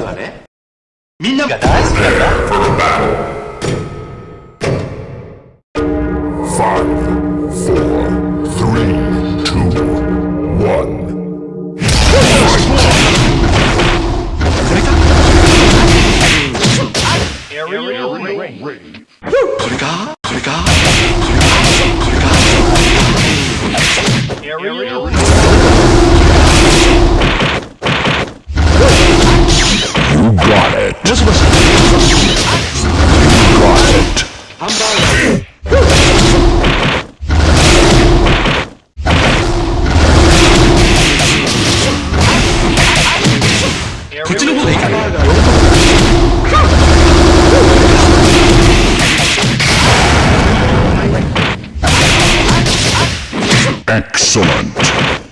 ルね。みんなが大好きなんだこれかこれかこれかこれかこっちの方でいかな。エクセレント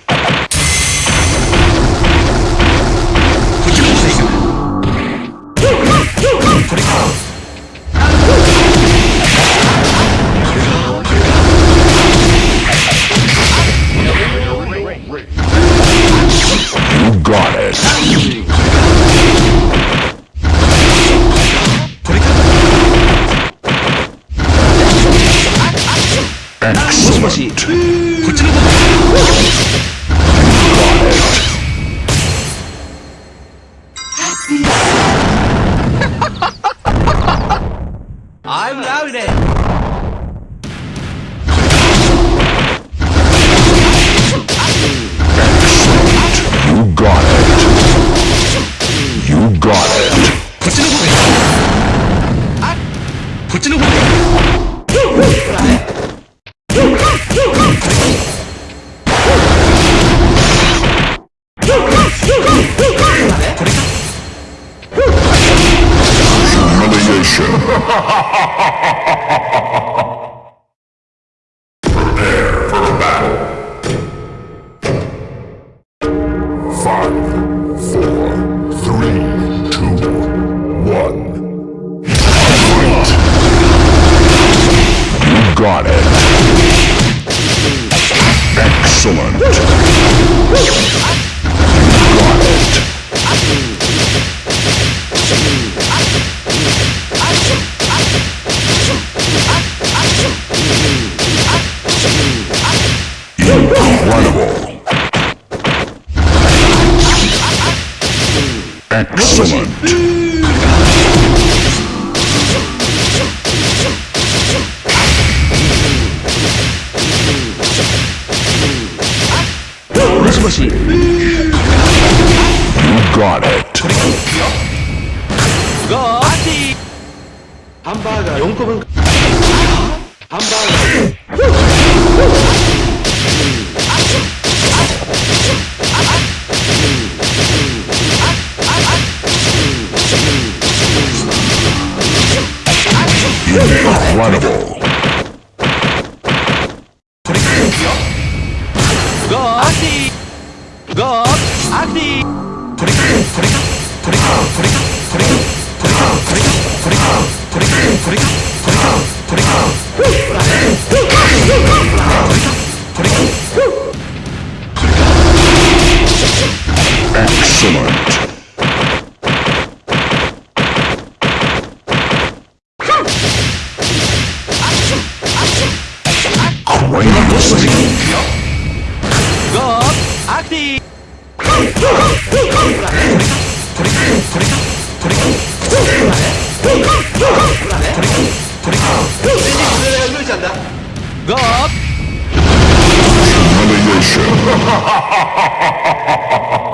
Humiliation. Prepare for battle. Five, four, three, two, one. Fight. You got it. Excellent. Excellent. You got it. Got it. Incredible. Go, Aki. Go, Aki. Excellent. 俺がどうしてゴーアクティこれかこれかこれかこれかこれかこれかこれか全然崩れないルーちゃんだゴー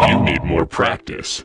You need more practice.